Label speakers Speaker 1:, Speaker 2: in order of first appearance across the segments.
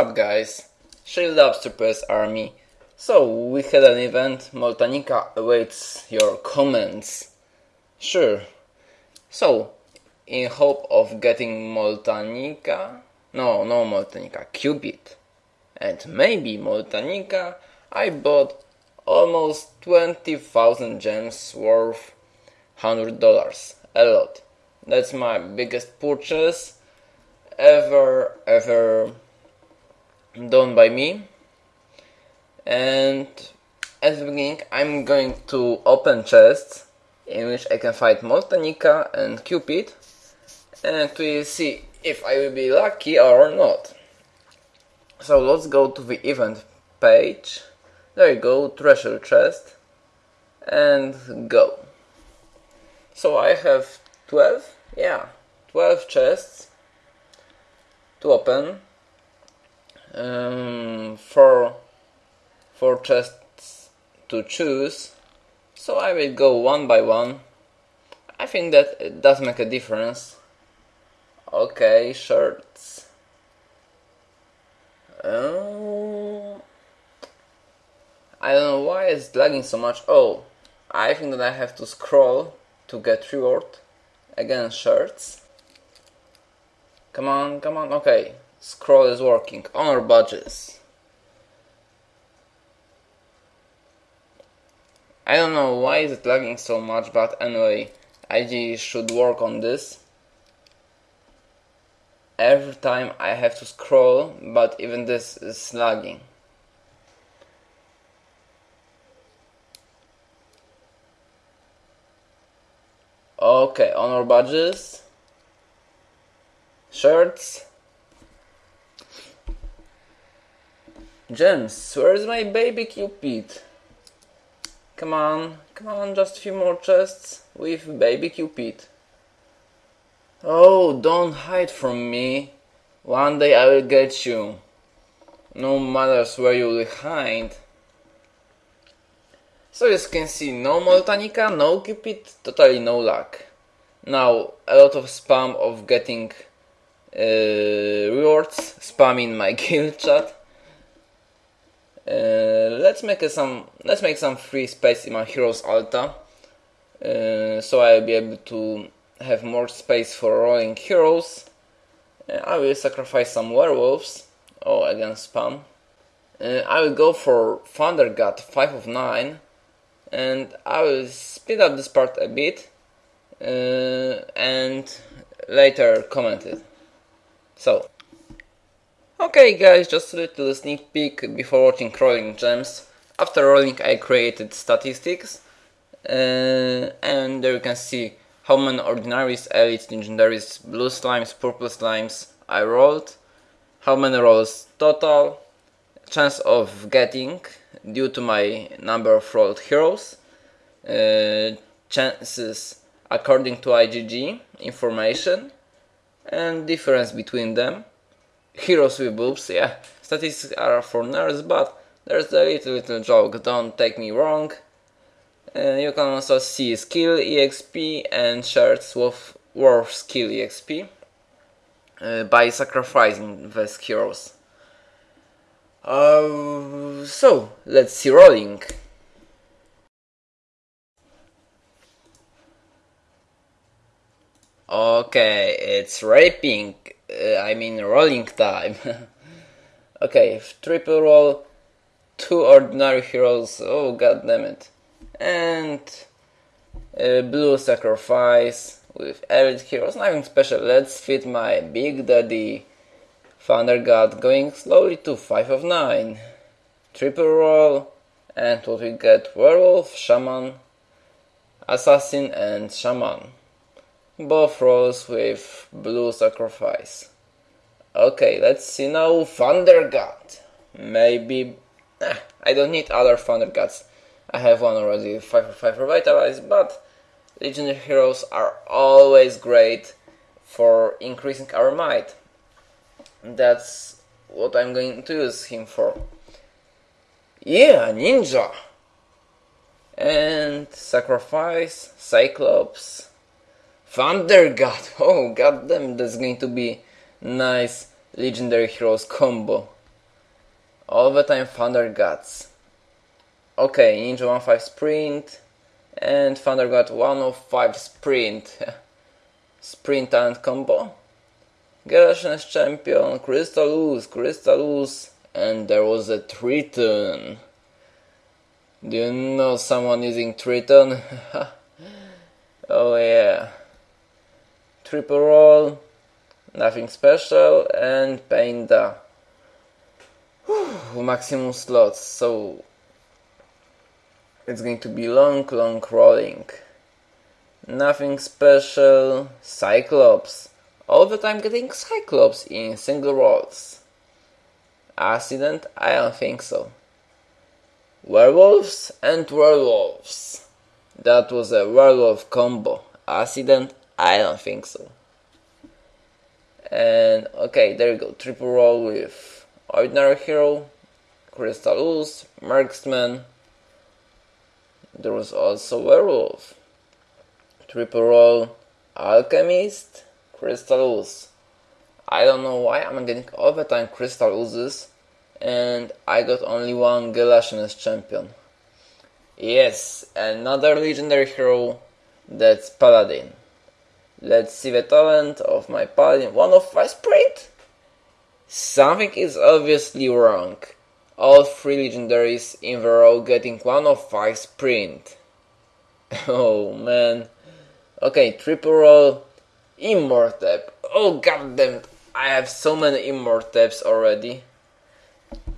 Speaker 1: up, guys? Shield Upstreet Army. So, we had an event. Moltanica awaits your comments. Sure. So, in hope of getting Moltanica, no, no Moltanica, Cupid, and maybe Moltanica, I bought almost 20,000 gems worth $100. A lot. That's my biggest purchase ever, ever done by me. And at the beginning, I'm going to open chests in which I can find Moltanica and Cupid and to see if I will be lucky or not. So let's go to the event page. There you go, treasure chest and go. So I have 12 yeah 12 chests to open um, four four chests to choose. So I will go one by one. I think that it does make a difference. Okay shirts. Um, I don't know why it's lagging so much. Oh I think that I have to scroll to get reward again shirts. Come on come on okay scroll is working. Honor badges I don't know why is it lagging so much but anyway IG should work on this. Every time I have to scroll but even this is lagging. Okay, honor badges, shirts, gems. Where's my baby Cupid? Come on, come on, just a few more chests with baby Cupid. Oh, don't hide from me. One day I will get you. No matters where you will hide. So as you can see, no Moltanica, no Cupid, totally no luck. Now, a lot of spam of getting uh, rewards, spam in my guild chat. Uh, let's make some let's make some free space in my heroes altar. Uh, so I'll be able to have more space for rolling heroes. Uh, I will sacrifice some werewolves. Oh again spam. Uh, I will go for Thunder God 5 of 9 and I will speed up this part a bit uh, and later comment it. So, okay guys, just a little sneak peek before watching Rolling Gems. After rolling I created statistics uh, and there you can see how many ordinaries, elites, legendaries, blue slimes, purple slimes I rolled, how many rolls total, chance of getting due to my number of rolled heroes, uh, chances according to IGG information, and difference between them. Heroes with boobs, yeah, statistics are for nerds, but there's a little little joke, don't take me wrong. Uh, you can also see skill exp and shirts with worth skill exp uh, by sacrificing these heroes. Uh, so, let's see rolling. Okay, it's raping, uh, I mean rolling time. okay, triple roll, two ordinary heroes, oh god damn it. And uh, blue sacrifice with elite heroes, nothing special. Let's fit my big daddy Thunder God going slowly to 5 of 9. Triple roll, and what we get Werewolf, Shaman, Assassin, and Shaman. Both rolls with blue sacrifice. Okay, let's see now Thunder God. Maybe. Eh, I don't need other Thunder Gods. I have one already, 5 for 5 Revitalize, but Legendary Heroes are always great for increasing our might. That's what I'm going to use him for. Yeah, ninja! And sacrifice, Cyclops, Thunder God! Oh goddamn, that's going to be nice legendary heroes combo. All the time Thunder Gods. Okay, Ninja 1-5 Sprint and Thunder God 105 Sprint. Sprint and combo. Galatians champion, Crystalus, Crystalus, and there was a Triton. Do you know someone using Triton? oh yeah. Triple roll, nothing special, and Painda. Maximum slots, so it's going to be long, long rolling. Nothing special, Cyclops. All the time getting Cyclops in single rolls. Accident? I don't think so. Werewolves and werewolves. That was a werewolf combo. Accident? I don't think so. And okay, there you go. Triple roll with Ordinary Hero, Crystalus, Marksman. There was also Werewolf. Triple roll, Alchemist, Crystalus. I don't know why I'm getting all the time Crystaluses and I got only one Galatians champion. Yes, another legendary hero, that's Paladin. Let's see the talent of my Paladin. One of five sprint? Something is obviously wrong. All three legendaries in the row getting one of five sprint. oh man. Okay, triple roll, Immortep. Oh goddamn, I have so many Immorteps already.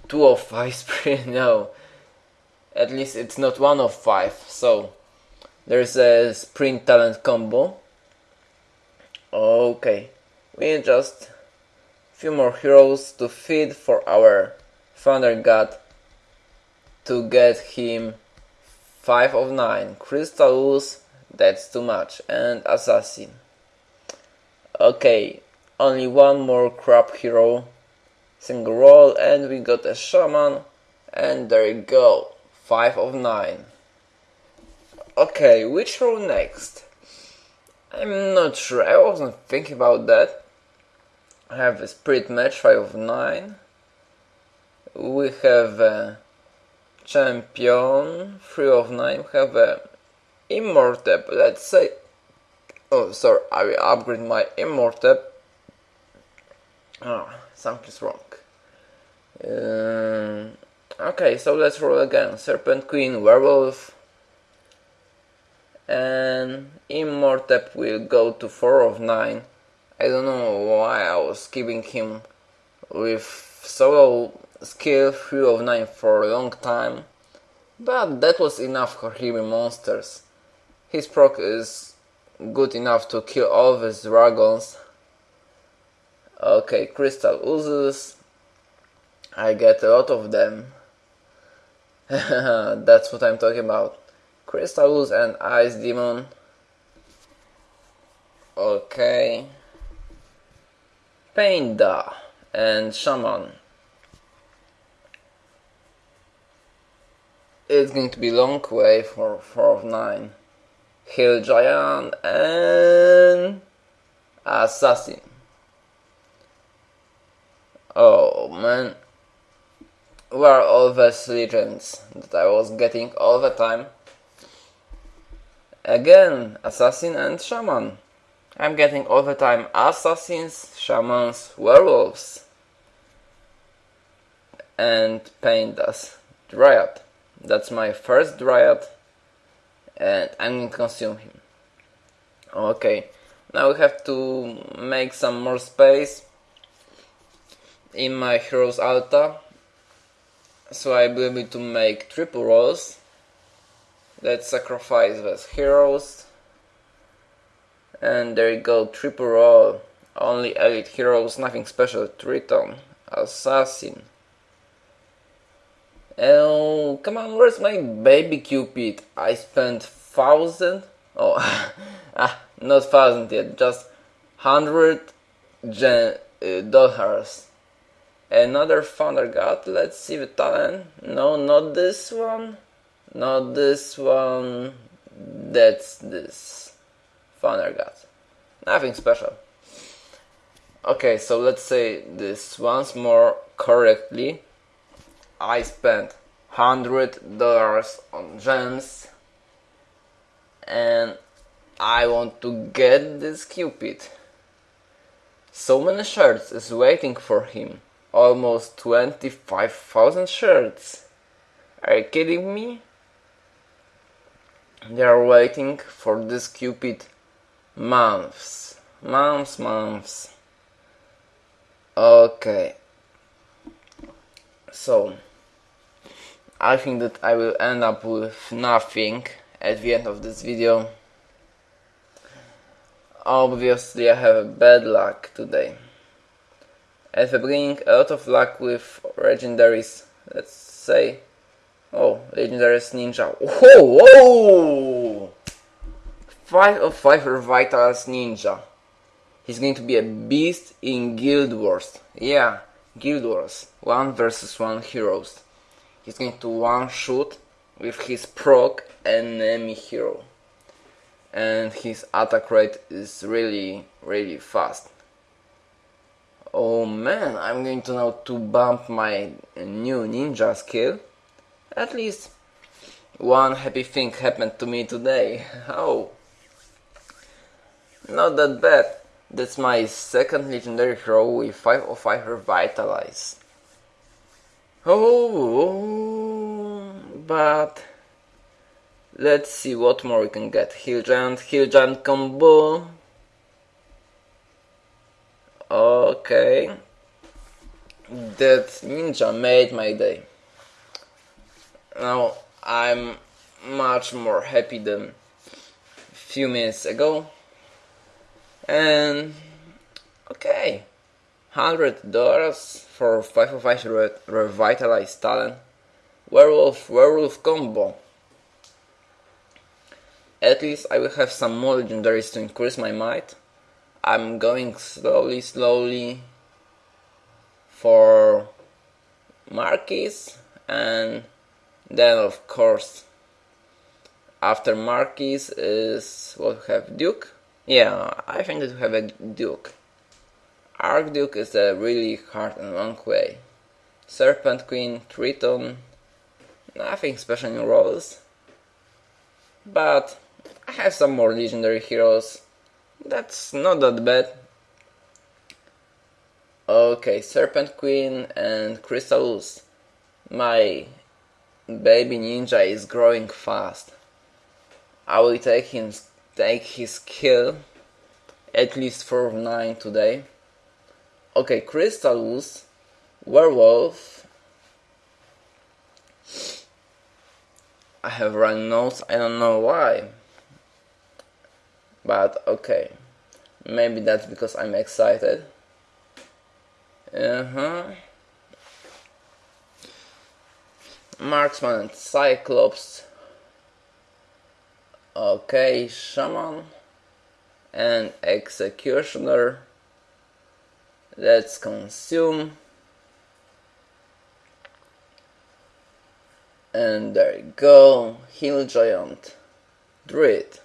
Speaker 1: 2 of 5 sprint, no. At least it's not 1 of 5, so there's a sprint talent combo. Okay, we need just few more heroes to feed for our Thunder God to get him 5 of 9. Crystalus, that's too much, and Assassin. Okay, only one more crap hero. Single roll and we got a shaman. And there you go. 5 of 9 okay which row next I'm not sure. I wasn't thinking about that. I have a spirit match 5 of 9 we have a champion 3 of 9 we have a immortep let's say. Oh sorry I will upgrade my immortep oh something's wrong. Um, okay, so let's roll again. Serpent Queen, Werewolf, and Immortep will go to 4 of 9. I don't know why I was keeping him with solo skill 3 of 9 for a long time, but that was enough for heavy monsters. His proc is good enough to kill all these dragons. Okay, Crystal oozes, I get a lot of them. That's what I'm talking about. Crystals and Ice Demon. Okay. Painda and Shaman. It's going to be long way for 4 of 9. Hill Giant and Assassin. Oh man were all those legends that I was getting all the time. Again, assassin and shaman. I'm getting all the time assassins, shamans, werewolves, and pandas. Dryad. That's my first Dryad, and I'm to consume him. Okay, now we have to make some more space in my hero's altar so I will be able to make triple rolls. Let's sacrifice those heroes. And there you go, triple roll. Only elite heroes, nothing special. Triton, Assassin. Oh, come on, where's my baby Cupid? I spent thousand? Oh, ah, not thousand yet, just hundred gen uh, dollars Another Thunder God. Let's see the talent. No, not this one. Not this one. That's this. Thunder God. Nothing special. Okay, so let's say this once more correctly. I spent hundred dollars on gems and I want to get this Cupid. So many shirts is waiting for him. Almost 25,000 shirts. Are you kidding me? They are waiting for this Cupid months. Months, months. Okay. So, I think that I will end up with nothing at the end of this video. Obviously I have bad luck today. At the beginning a lot of luck with legendaries, let's say. Oh, legendaries ninja. Whoa, whoa! 5 of 5 Revitalize Ninja. He's going to be a beast in Guild Wars. Yeah, Guild Wars. 1 versus 1 heroes. He's going to one shoot with his proc enemy hero and his attack rate is really really fast oh man I'm going to now to bump my new ninja skill at least one happy thing happened to me today oh not that bad that's my second legendary hero with 505 revitalize oh but Let's see what more we can get. Hill Giant, Hill Giant combo. Okay. That ninja made my day. Now I'm much more happy than a few minutes ago. And okay. Hundred dollars for 505 re revitalized talent. Werewolf werewolf combo. At least I will have some more legendaries to increase my might. I'm going slowly, slowly for Marquis and then of course after Marquis is what we have Duke. Yeah, I think that we have a Duke. Archduke is a really hard and long way. Serpent Queen, Triton, nothing special in roles. But I have some more legendary heroes. That's not that bad. Okay, Serpent Queen and Crystalus. My baby ninja is growing fast. I will take him take his kill at least for 9 today. Okay, Crystalus, Werewolf. I have run notes, I don't know why but okay maybe that's because I'm excited uh-huh marksman and cyclops okay shaman and executioner let's consume and there you go hill giant druid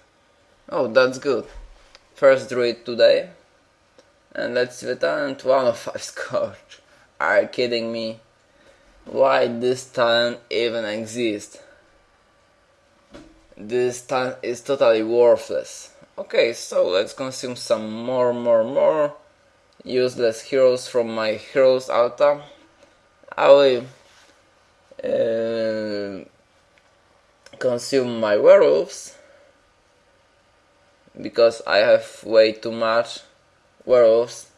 Speaker 1: Oh, that's good. First druid today. And let's see the talent. One of five scorch. Are you kidding me? Why this talent even exists? This talent is totally worthless. Okay, so let's consume some more, more, more useless heroes from my heroes altar. I will uh, consume my werewolves because I have way too much werewolves.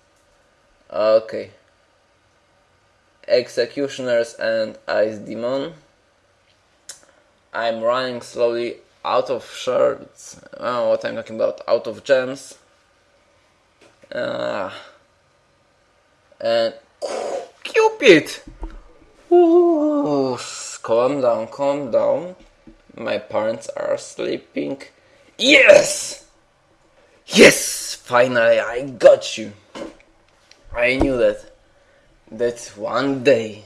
Speaker 1: Okay. Executioners and Ice Demon. I'm running slowly out of shards. Oh, what I'm talking about? Out of gems. Uh, and Cupid! Ooh, calm down, calm down. My parents are sleeping. Yes! Yes! Finally, I got you. I knew that. That one day.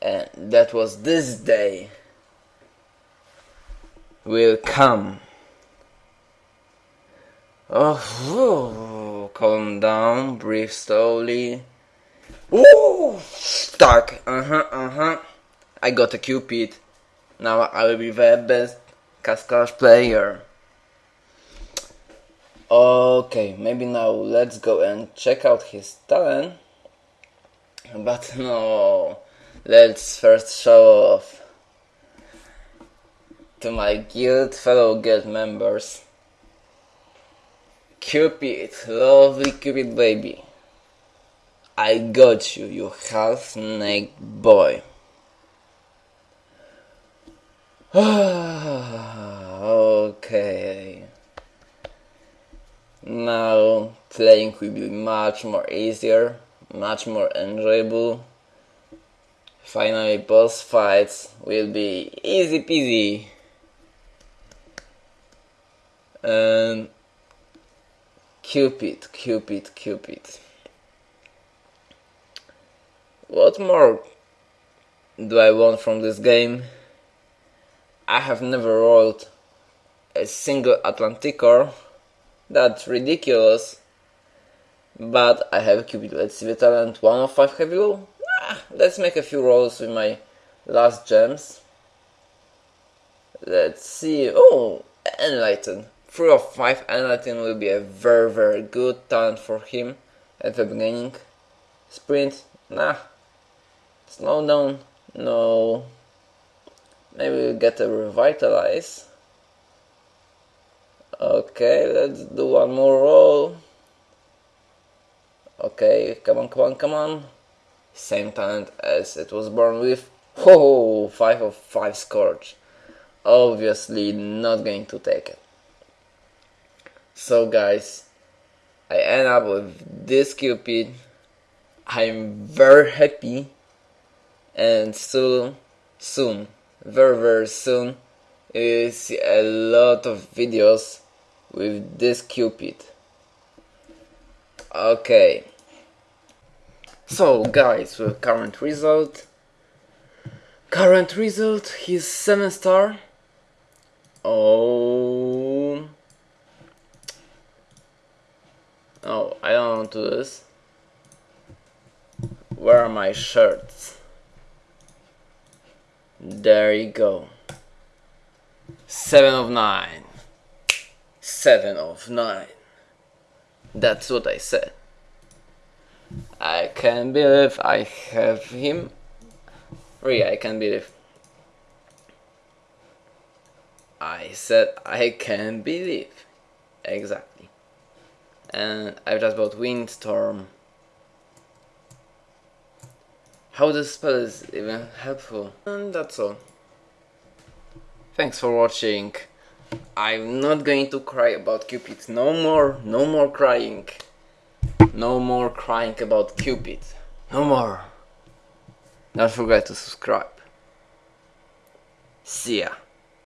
Speaker 1: And that was this day. Will come. Oh, calm down, breathe slowly. Ooh, stuck. Uh huh, uh huh. I got a Cupid. Now I will be the best Castle Clash player. Okay, maybe now let's go and check out his talent. But no, let's first show off to my guild fellow guild members. Cupid, lovely Cupid baby. I got you, you half snake boy. okay. Now playing will be much more easier, much more enjoyable. Finally boss fights will be easy peasy. And Cupid, Cupid, Cupid. What more do I want from this game? I have never rolled a single Atlanticor. That's ridiculous. But I have a Cupid. Let's see the talent. 1 of 5 heavy roll. Let's make a few rolls with my last gems. Let's see. Oh, Enlighten. 3 of 5 Enlighten will be a very very good talent for him at the beginning. Sprint, nah. Slow down, no. Maybe we'll get a Revitalize. Okay, let's do one more roll. Okay, come on, come on, come on. Same talent as it was born with. Oh, 5 of 5 Scorch. Obviously not going to take it. So guys, I end up with this Cupid. I'm very happy and soon, soon, very very soon, you see a lot of videos with this Cupid. Okay. So guys, current result. Current result, he's 7 star. Oh. Oh, I don't want to do this. Where are my shirts? There you go. 7 of 9. 7 of 9. That's what I said. I can't believe I have him. Really, I can't believe. I said I can't believe. Exactly. And I've just bought Windstorm. How this spell is even helpful. And that's all. Thanks for watching. I'm not going to cry about Cupid. No more, no more crying. No more crying about Cupid. No more. Don't forget to subscribe. See ya.